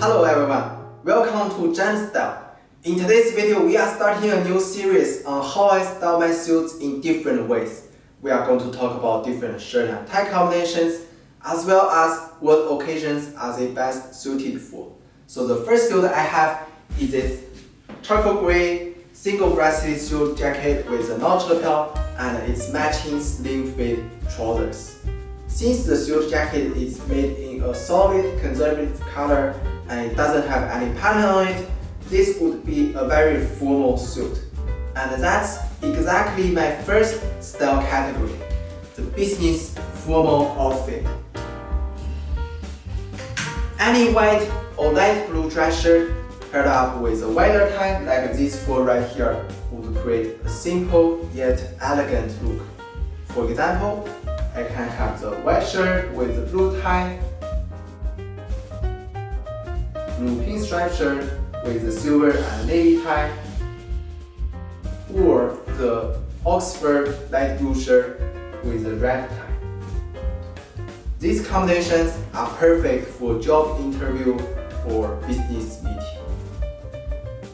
Hello everyone, welcome to Jan Style. In today's video, we are starting a new series on how I style my suits in different ways. We are going to talk about different shirt and tie combinations, as well as what occasions are they best suited for. So the first suit I have is this charcoal gray single-breasted suit jacket with a notch lapel and its matching slim fit trousers. Since the suit jacket is made in a solid conservative color and it doesn't have any pattern on it, this would be a very formal suit. And that's exactly my first style category, the business formal outfit. Any white or light blue dress shirt paired up with a wider tie like this four right here would create a simple yet elegant look. For example, I can have the white shirt with the blue tie, blue pinstripe shirt with the silver and navy tie, or the Oxford light blue shirt with the red tie. These combinations are perfect for job interview or business meeting.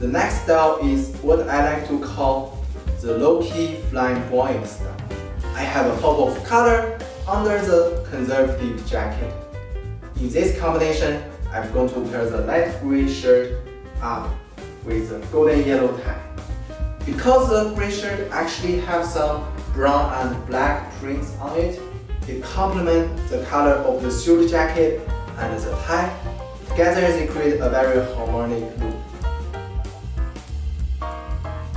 The next style is what I like to call the low-key flamboyant style. I have a pop of color under the conservative jacket. In this combination, I'm going to pair the light gray shirt up with the golden yellow tie. Because the gray shirt actually has some brown and black prints on it, it complements the color of the suit jacket and the tie. Together they create a very harmonic look.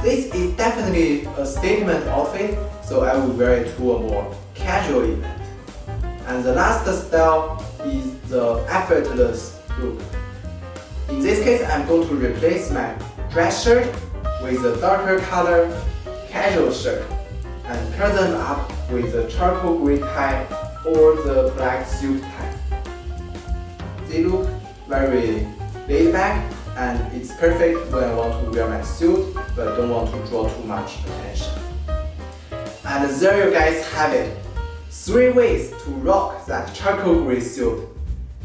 This is definitely a statement outfit, so I will wear it to a more casual event. And the last style is the effortless look. In this case, I'm going to replace my dress shirt with a darker color casual shirt and pair them up with a charcoal gray tie or the black suit tie. They look very laid back and it's perfect when I want to wear my suit but don't want to draw too much attention. And there you guys have it. 3 ways to rock that charcoal gray suit.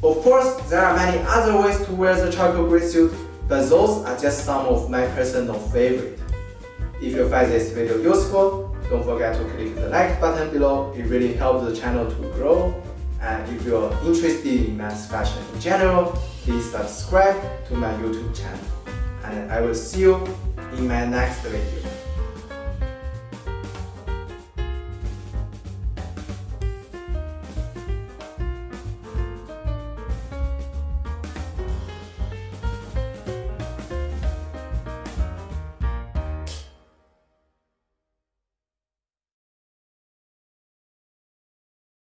Of course, there are many other ways to wear the charcoal gray suit, but those are just some of my personal favorite. If you find this video useful, don't forget to click the like button below, it really helps the channel to grow. And if you're interested in men's fashion in general, please subscribe to my YouTube channel. And I will see you in my next video.